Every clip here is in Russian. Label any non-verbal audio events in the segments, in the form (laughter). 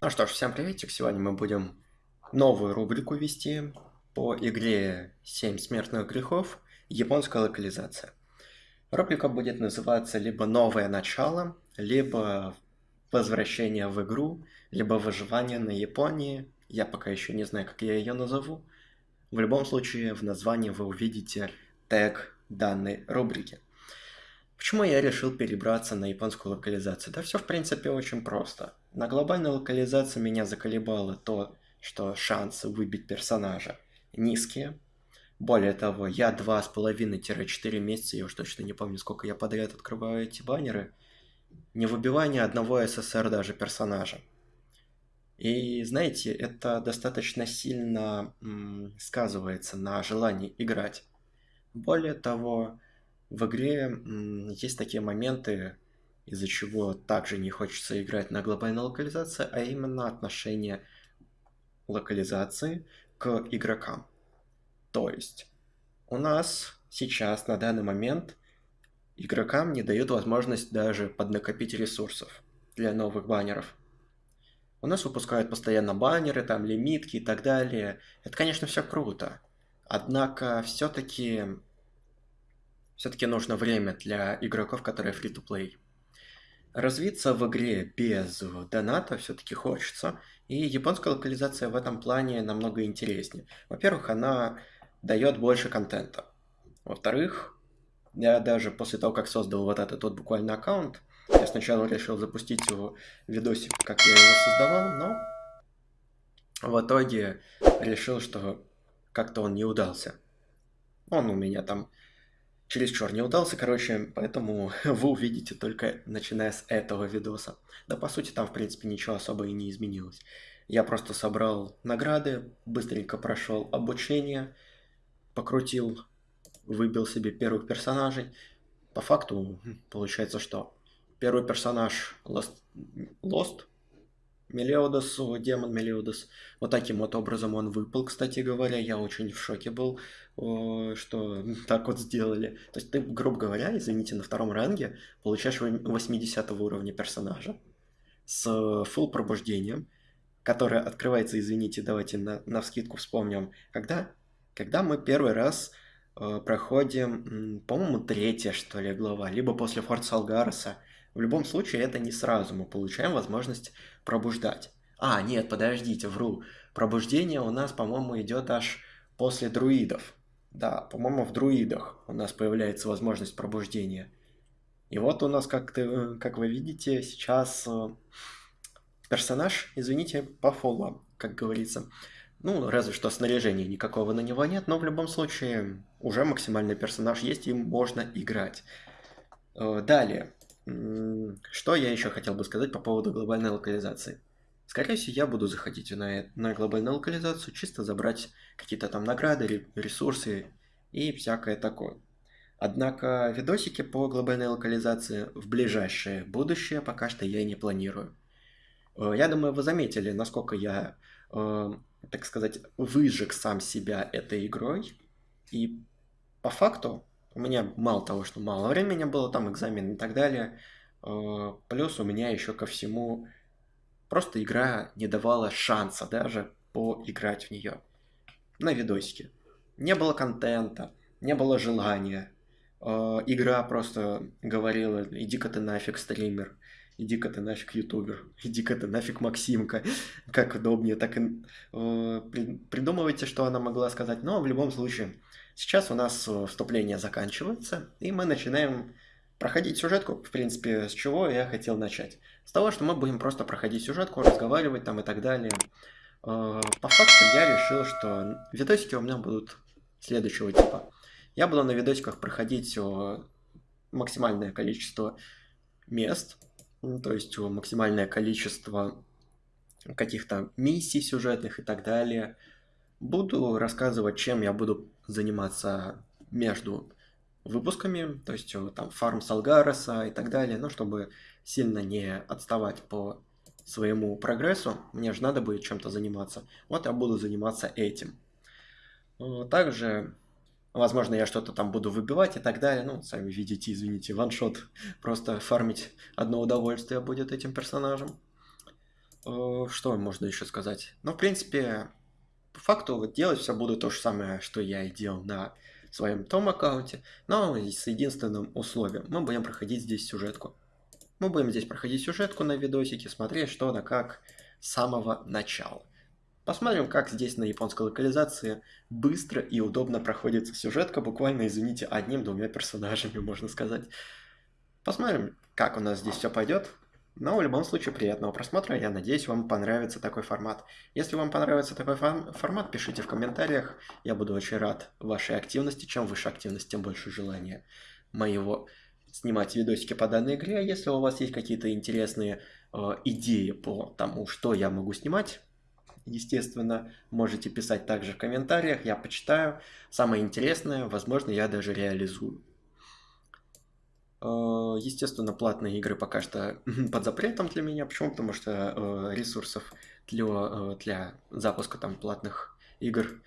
Ну что ж, всем приветик. Сегодня мы будем новую рубрику вести по игре «7 смертных грехов. Японская локализация». Рубрика будет называться либо «Новое начало», либо «Возвращение в игру», либо «Выживание на Японии». Я пока еще не знаю, как я ее назову. В любом случае, в названии вы увидите тег данной рубрики. Почему я решил перебраться на японскую локализацию? Да все в принципе очень просто. На глобальной локализации меня заколебало то, что шансы выбить персонажа низкие. Более того, я 2,5-4 месяца, я уж точно не помню, сколько я подряд открываю эти баннеры, не выбивая ни одного СССР даже персонажа. И знаете, это достаточно сильно сказывается на желании играть. Более того, в игре есть такие моменты, из-за чего также не хочется играть на глобальной локализации, а именно отношение локализации к игрокам. То есть у нас сейчас на данный момент игрокам не дают возможность даже поднакопить ресурсов для новых баннеров. У нас выпускают постоянно баннеры, там лимитки и так далее. Это, конечно, все круто. Однако все-таки все-таки нужно время для игроков, которые free-to-play. Развиться в игре без доната все-таки хочется, и японская локализация в этом плане намного интереснее. Во-первых, она дает больше контента. Во-вторых, я даже после того, как создал вот этот вот буквально аккаунт, я сначала решил запустить его видосик, как я его создавал, но в итоге решил, что как-то он не удался. Он у меня там чересчур не удался, короче, поэтому (laughs) вы увидите только начиная с этого видоса. Да, по сути, там, в принципе, ничего особо и не изменилось. Я просто собрал награды, быстренько прошел обучение, покрутил, выбил себе первых персонажей. По факту, получается, что первый персонаж Lost, Lost Мелиодос, демон Мелиодос. Вот таким вот образом он выпал, кстати говоря. Я очень в шоке был, что (laughs) так вот сделали. То есть ты, грубо говоря, извините, на втором ранге получаешь 80 уровня персонажа с full пробуждением, которое открывается, извините, давайте на, на вскидку вспомним, когда? Когда мы первый раз э, проходим, по-моему, третья, что ли, глава, либо после Форт Салгареса, в любом случае, это не сразу мы получаем возможность пробуждать. А, нет, подождите, вру. Пробуждение у нас, по-моему, идет аж после друидов. Да, по-моему, в друидах у нас появляется возможность пробуждения. И вот у нас, как, ты, как вы видите, сейчас э, персонаж, извините, по фоллам, как говорится. Ну, разве что снаряжения никакого на него нет, но в любом случае уже максимальный персонаж есть, и можно играть. Э, далее. Что я еще хотел бы сказать по поводу глобальной локализации? Скорее всего, я буду заходить на, на глобальную локализацию, чисто забрать какие-то там награды, ресурсы и всякое такое. Однако видосики по глобальной локализации в ближайшее будущее пока что я не планирую. Э, я думаю, вы заметили, насколько я, э, так сказать, выжег сам себя этой игрой. И по факту у меня мало того, что мало времени было, там экзамен и так далее. Э, плюс у меня еще ко всему просто игра не давала шанса даже поиграть в нее на видосике. Не было контента, не было желания. Э, игра просто говорила, иди-ка ты нафиг, стример, иди-ка ты нафиг, ютубер, (laughs) иди-ка ты нафиг, Максимка. (laughs) Как удобнее, так и э, придумывайте, что она могла сказать. Но в любом случае, Сейчас у нас э, вступление заканчивается, и мы начинаем проходить сюжетку. В принципе, с чего я хотел начать? С того, что мы будем просто проходить сюжетку, разговаривать там и так далее. Э, по факту я решил, что видосики у меня будут следующего типа. Я буду на видосиках проходить максимальное количество мест, то есть максимальное количество каких-то миссий сюжетных и так далее. Буду рассказывать, чем я буду заниматься между выпусками, то есть э, там фарм Салгареса и так далее, ну, чтобы сильно не отставать по своему прогрессу, мне же надо будет чем-то заниматься. Вот я буду заниматься этим. Э, также Возможно, я что-то там буду выбивать и так далее. Ну, сами видите, извините, ваншот. (laughs) Просто фармить одно удовольствие будет этим персонажем. Э, что можно еще сказать? Ну, в принципе, по факту вот делать все буду то же самое, что я и делал на своем том аккаунте, но с единственным условием. Мы будем проходить здесь сюжетку. Мы будем здесь проходить сюжетку на видосике, смотреть что да как с самого начала. Посмотрим, как здесь на японской локализации быстро и удобно проходит сюжетка, буквально, извините, одним-двумя персонажами, можно сказать. Посмотрим, как у нас здесь все пойдет. Но в любом случае приятного просмотра, я надеюсь, вам понравится такой формат. Если вам понравится такой формат, пишите в комментариях, я буду очень рад вашей активности. Чем выше активность, тем больше желания моего снимать видосики по данной игре. А если у вас есть какие-то интересные э, идеи по тому, что я могу снимать, естественно, можете писать также в комментариях, я почитаю. Самое интересное, возможно, я даже реализую. Э, естественно, платные игры пока что (laughs) под запретом для меня. Почему? Потому что э, ресурсов для, э, для запуска там платных игр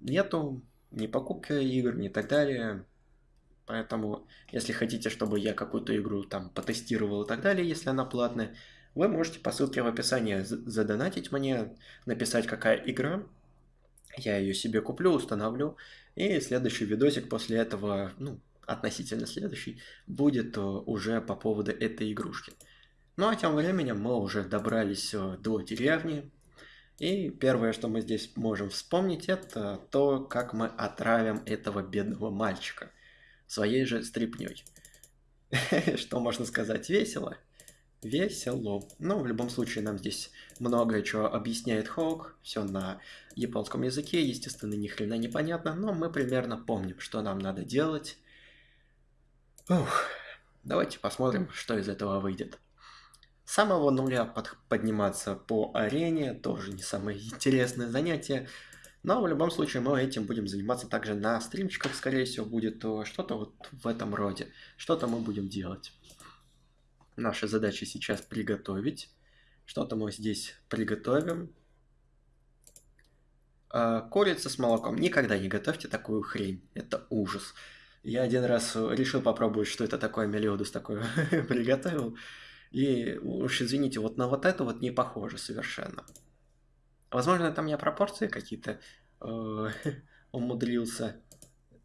нету, ни покупки игр, ни так далее. Поэтому, если хотите, чтобы я какую-то игру там потестировал и так далее, если она платная, вы можете по ссылке в описании задонатить мне, написать, какая игра. Я ее себе куплю, установлю. И следующий видосик после этого, ну, относительно следующий, будет э, уже по поводу этой игрушки. Ну а тем временем мы уже добрались э, до деревни. И первое, что мы здесь можем вспомнить, это то, как мы отравим этого бедного мальчика своей же стрипней. (laughs) Что можно сказать? Весело? Весело. Ну, в любом случае, нам здесь многое чего объясняет Хоук. Все на японском языке, естественно, ни хрена непонятно, но мы примерно помним, что нам надо делать. Ух, давайте посмотрим, что из этого выйдет. С самого нуля под, подниматься по арене тоже не самое интересное занятие. Но в любом случае мы этим будем заниматься также на стримчиках, скорее всего, будет э, что-то вот в этом роде. Что-то мы будем делать. Наша задача сейчас приготовить. Что-то мы здесь приготовим. А, курица с молоком. Никогда не готовьте такую хрень. Это ужас. Я один раз э, решил попробовать, что это такое мелиодус такое (laughs) приготовил. И уж извините, вот на вот это вот не похоже совершенно. Возможно, там я пропорции какие-то э, (laughs) умудрился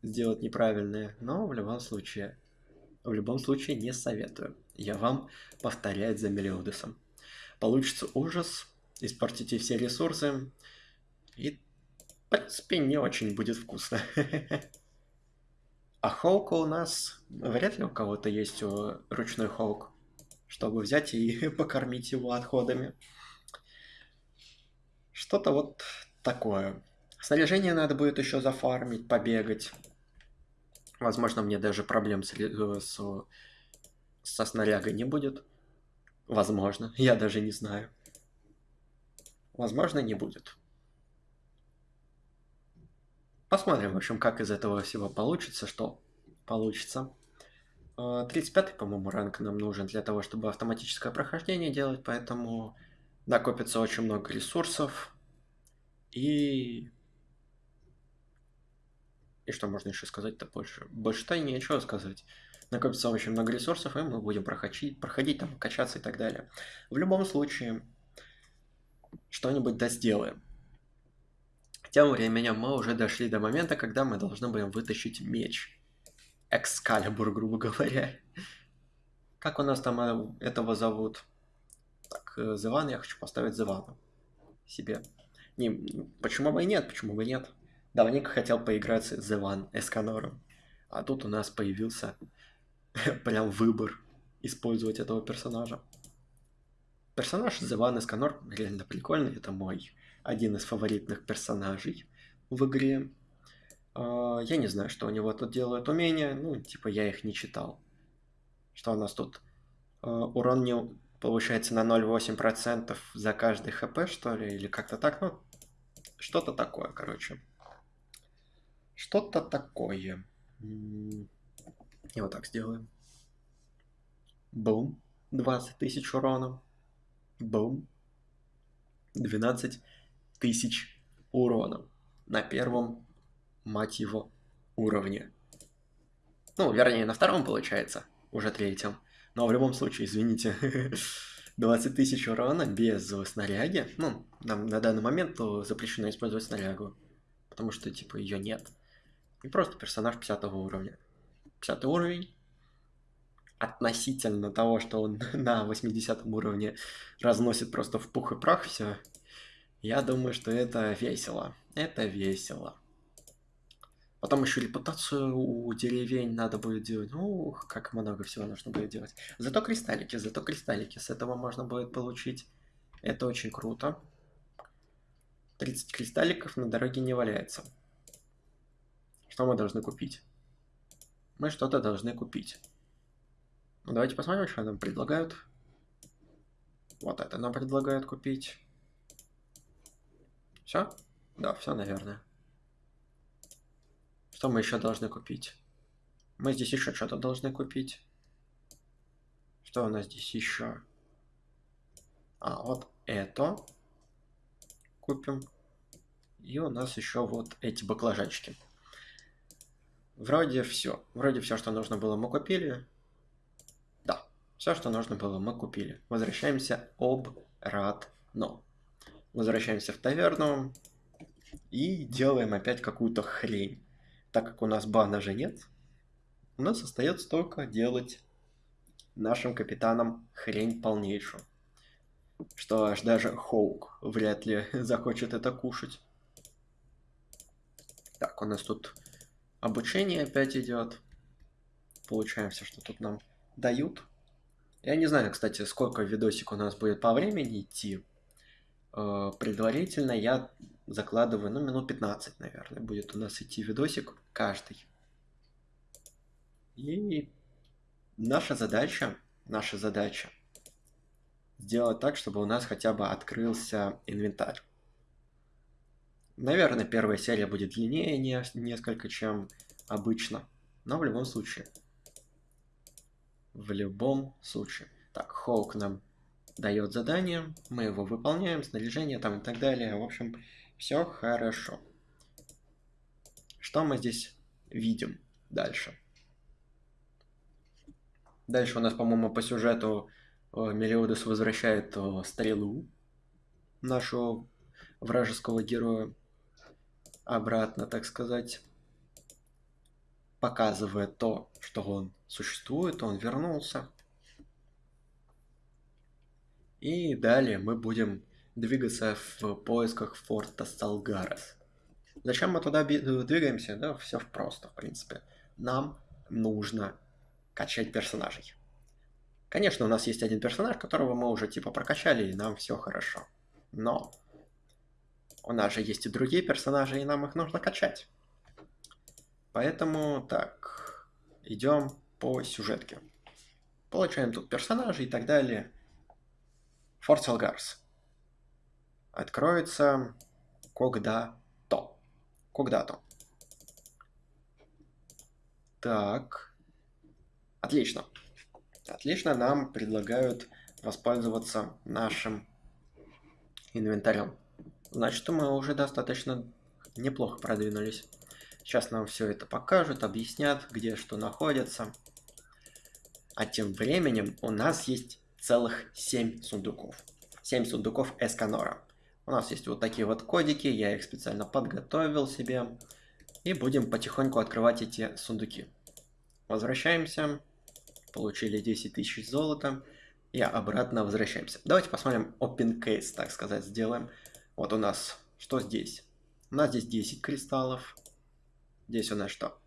сделать неправильные, но в любом случае, в любом случае не советую. Я вам повторять за Мелиодусом. Получится ужас, испортите все ресурсы, и, в принципе, не очень будет вкусно. (laughs) А Холка у нас... Вряд ли у кого-то есть ручной Холк, чтобы взять и (laughs) покормить его отходами. Что-то вот такое. Снаряжение надо будет еще зафармить, побегать. Возможно, мне даже проблем с, э, с, со снарягой не будет. Возможно, (laughs) я даже не знаю. Возможно, не будет. Посмотрим, в общем, как из этого всего получится, что получится. 35 э, по-моему, ранг нам нужен для того, чтобы автоматическое прохождение делать, поэтому накопится очень много ресурсов. И... И что можно еще сказать-то больше? Больше-то нечего сказать. Накопится очень много ресурсов, и мы будем проходить, проходить там, качаться и так далее. В любом случае, что-нибудь да сделаем. Тем временем мы уже дошли до момента, когда мы должны будем вытащить меч. Экскалибур, грубо говоря. Как у нас там э, этого зовут? Так, э, Зеван, я хочу поставить Зевану себе. Не, почему бы и нет, почему бы и нет. Давненько хотел поиграть с Зеван Эсканором. А тут у нас появился (laughs) прям выбор использовать этого персонажа. Персонаж Зеван Эсканор реально прикольный, это мой один из фаворитных персонажей в игре. А, я не знаю, что у него тут делают умения, ну, типа я их не читал. Что у нас тут? А, урон не повышается на 0,8% за каждый хп, что ли, или как-то так, ну, что-то такое, короче. Что-то такое. И вот так сделаем. Бум. 20 тысяч урона. Бум. 12 тысяч урона на первом, мать его, уровне. Ну, вернее, на втором получается, уже третьем. Но в любом случае, извините, (laughs) 20 тысяч урона без снаряги. Ну, нам на данный момент запрещено использовать снарягу. Потому что, типа, ее нет. И просто персонаж 50 уровня. 50 уровень. Относительно того, что он (laughs) на 80 уровне разносит просто в пух и прах все. Я думаю, что это весело. Это весело. Потом еще репутацию у деревень надо будет делать. Ух, как много всего нужно будет делать. Зато кристаллики, зато кристаллики. С этого можно будет получить. Это очень круто. 30 кристалликов на дороге не валяется. Что мы должны купить? Мы что-то должны купить. Ну, давайте посмотрим, что нам предлагают. Вот это нам предлагают купить. Все? Да, все, наверное. Что мы еще должны купить? Мы здесь еще что-то должны купить. Что у нас здесь еще? А, вот это купим. И у нас еще вот эти баклажанчики. Вроде все. Вроде все, что нужно было, мы купили. Да, все, что нужно было, мы купили. Возвращаемся обратно. Возвращаемся в таверну и делаем опять какую-то хрень так как у нас бана же нет, у нас остается только делать нашим капитанам хрень полнейшую. Что аж даже Хоук вряд ли (laughs) захочет это кушать. Так, у нас тут обучение опять идет. Получаем все, что тут нам дают. Я не знаю, кстати, сколько видосик у нас будет по времени идти. Э, предварительно я закладываю, ну, минут 15, наверное, будет у нас идти видосик каждый. И наша задача, наша задача сделать так, чтобы у нас хотя бы открылся инвентарь. Наверное, первая серия будет длиннее не, несколько, чем обычно. Но в любом случае. В любом случае. Так, Хоук нам дает задание, мы его выполняем, снаряжение там и так далее. В общем, все хорошо. Что мы здесь видим дальше? Дальше у нас, по-моему, по сюжету э, Мелиодес возвращает э, стрелу нашего вражеского героя обратно, так сказать, показывая то, что он существует, он вернулся. И далее мы будем двигаться в поисках форта Салгарес. Зачем мы туда двигаемся? Да, все просто, в принципе. Нам нужно качать персонажей. Конечно, у нас есть один персонаж, которого мы уже типа прокачали, и нам все хорошо. Но у нас же есть и другие персонажи, и нам их нужно качать. Поэтому так, идем по сюжетке. Получаем тут персонажей и так далее. Форт Салгарс откроется когда-то. Когда-то. Так. Отлично. Отлично, нам предлагают воспользоваться нашим инвентарем. Значит, мы уже достаточно неплохо продвинулись. Сейчас нам все это покажут, объяснят, где что находится. А тем временем у нас есть целых 7 сундуков. 7 сундуков Эсканора. У нас есть вот такие вот кодики, я их специально подготовил себе. И будем потихоньку открывать эти сундуки. Возвращаемся. Получили 10 тысяч золота. И обратно возвращаемся. Давайте посмотрим open case, так сказать, сделаем. Вот у нас, что здесь? У нас здесь 10 кристаллов. Здесь у нас что?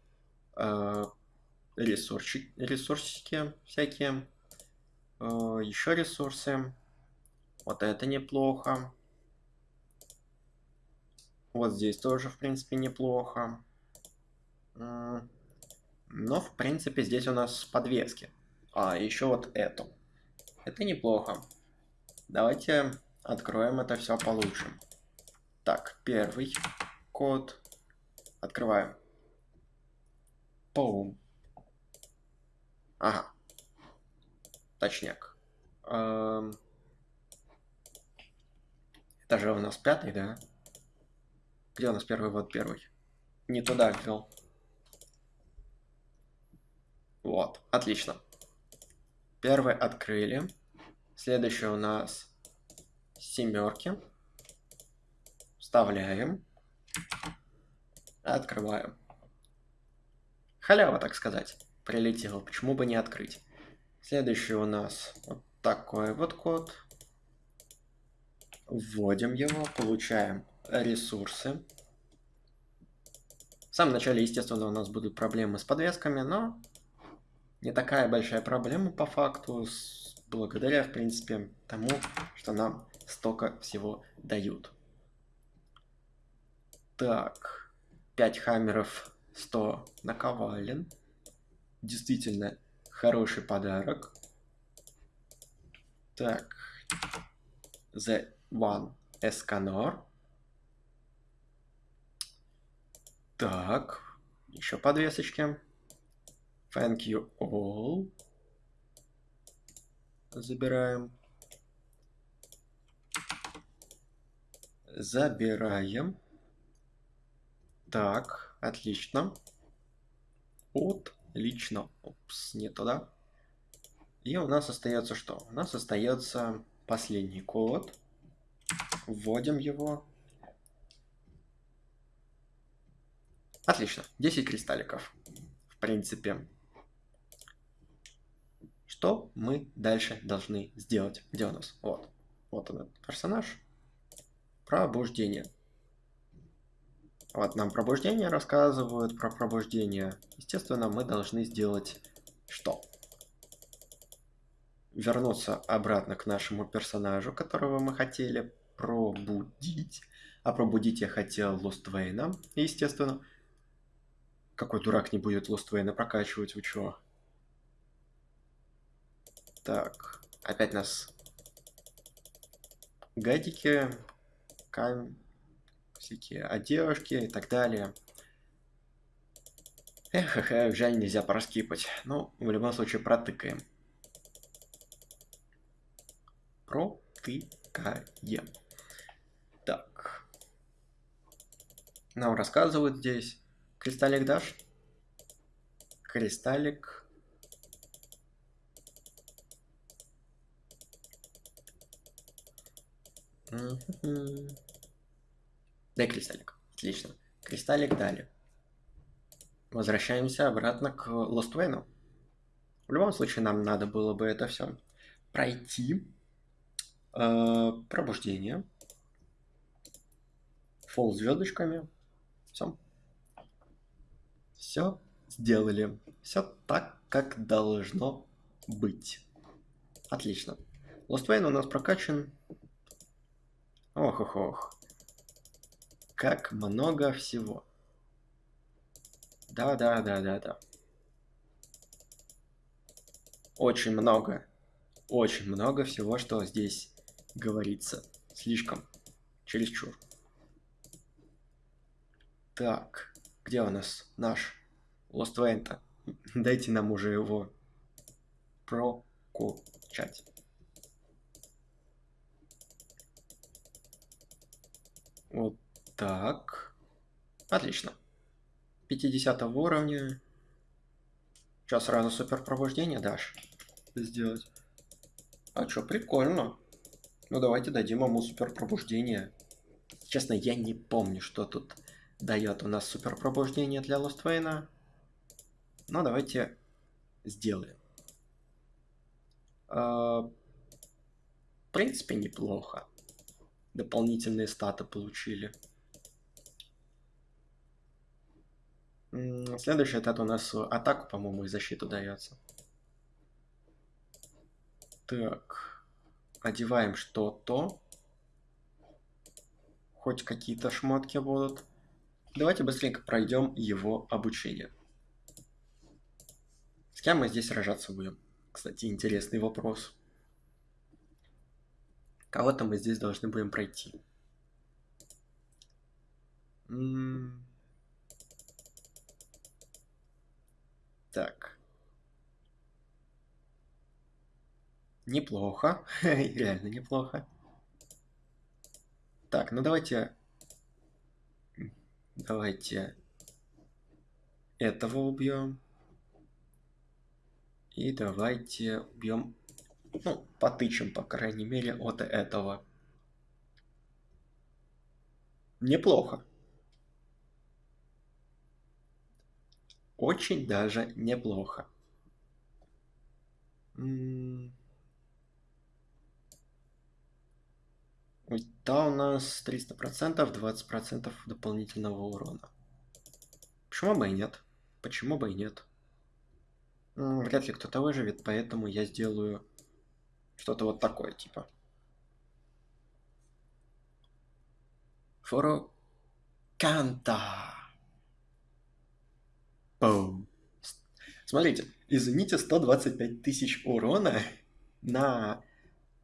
Э, ресурсики, ресурсики всякие. Э, еще ресурсы. Вот это неплохо. Вот здесь тоже, в принципе, неплохо. Но, в принципе, здесь у нас подвески. А, еще вот эту. Это неплохо. Давайте откроем это все получше. Так, первый код. Открываем. Пум. Ага. Точняк. Эм... Это же у нас пятый, да? Где у нас первый? Вот первый. Не туда ввел. Вот, отлично. Первый открыли. Следующий у нас семерки. Вставляем. Открываем. Халява, так сказать, прилетела. Почему бы не открыть? Следующий у нас вот такой вот код. Вводим его, получаем ресурсы. В самом начале, естественно, у нас будут проблемы с подвесками, но не такая большая проблема по факту, благодаря, в принципе, тому, что нам столько всего дают. Так, 5 хаммеров 100 наковален. Действительно хороший подарок. Так, The One Escanor. Так, еще подвесочки. Thank you all. Забираем. Забираем. Так, отлично. Отлично. Упс, не туда. И у нас остается что? У нас остается последний код. Вводим его. Отлично. 10 кристалликов. В принципе. Что мы дальше должны сделать? Где у нас? Вот. Вот он, этот персонаж. Пробуждение. Вот нам пробуждение рассказывают про пробуждение. Естественно, мы должны сделать что? Вернуться обратно к нашему персонажу, которого мы хотели пробудить. А пробудить я хотел Лоствейна, естественно. Какой дурак не будет Лоствейна прокачивать, вы чего? Так, опять нас гадики, камень всякие одежки и так далее. Эх, эх, эх, жаль, нельзя проскипать. Ну, в любом случае, протыкаем. Протыкаем. Так. Нам рассказывают здесь. Кристаллик дашь? Кристаллик. Mm-hmm. Дай кристаллик. Отлично. Кристаллик дали. Возвращаемся обратно к Лоствейну. В любом случае, нам надо было бы это все пройти. Э, пробуждение. Фол звездочками. Все. Все сделали. Все так, как должно быть. Отлично. Лоствейн у нас прокачан. Ох-ох-ох. Как много всего. Да, да, да, да, да. Очень много. Очень много всего, что здесь говорится. Слишком. Чересчур. Так. Где у нас наш Lost Вента? (laughs) Дайте нам уже его прокачать. Вот так. Отлично. 50 уровня. Сейчас сразу супер пробуждение дашь сделать. А чё, прикольно. Ну давайте дадим ему супер пробуждение. Честно, я не помню, что тут дает у нас супер пробуждение для Лоствейна. Но давайте сделаем. А, в принципе, неплохо. Дополнительные статы получили. Следующий это у нас атаку, по-моему, и защиту дается. Так. Одеваем что-то. Хоть какие-то шмотки будут. Давайте быстренько пройдем его обучение. С кем мы здесь сражаться будем? Кстати, интересный вопрос. Кого-то мы здесь должны будем пройти. -м Так. Неплохо. (laughs) Реально неплохо. Так, ну давайте... Давайте этого убьем. И давайте убьем, ну, потычем, по крайней мере, от этого. Неплохо. Очень даже неплохо. Да, у нас 300%, 20% дополнительного урона. Почему бы и нет? Почему бы и нет? Вряд ли кто-то выживет, поэтому я сделаю что-то вот такое, типа. Форо Канта. Бум. Смотрите, извините, 125 тысяч урона на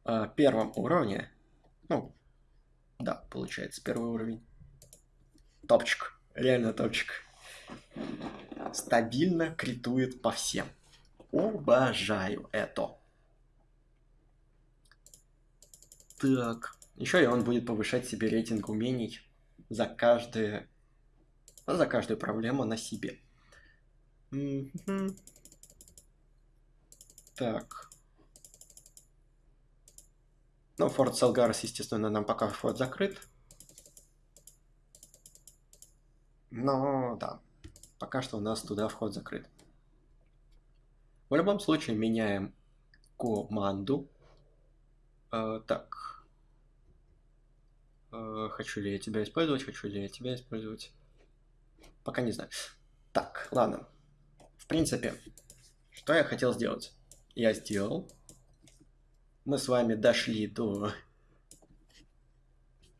э, первом уровне. Ну, да, получается, первый уровень. Топчик, реально топчик. Стабильно критует по всем. Обожаю это. Так, еще и он будет повышать себе рейтинг умений за каждое, за каждую проблему на себе. Так. Ну, Форт Салгарс, естественно, нам пока вход закрыт. Но, да, пока что у нас туда вход закрыт. В любом случае, меняем команду. Э, так. Э, хочу ли я тебя использовать, хочу ли я тебя использовать. Пока не знаю. Так, ладно. В принципе, что я хотел сделать? Я сделал. Мы с вами дошли до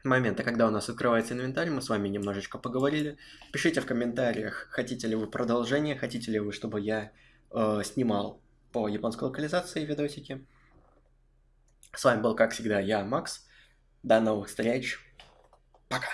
момента, когда у нас открывается инвентарь, мы с вами немножечко поговорили. Пишите в комментариях, хотите ли вы продолжение, хотите ли вы, чтобы я э, снимал по японской локализации видосики. С вами был, как всегда, я, Макс. До новых встреч. Пока.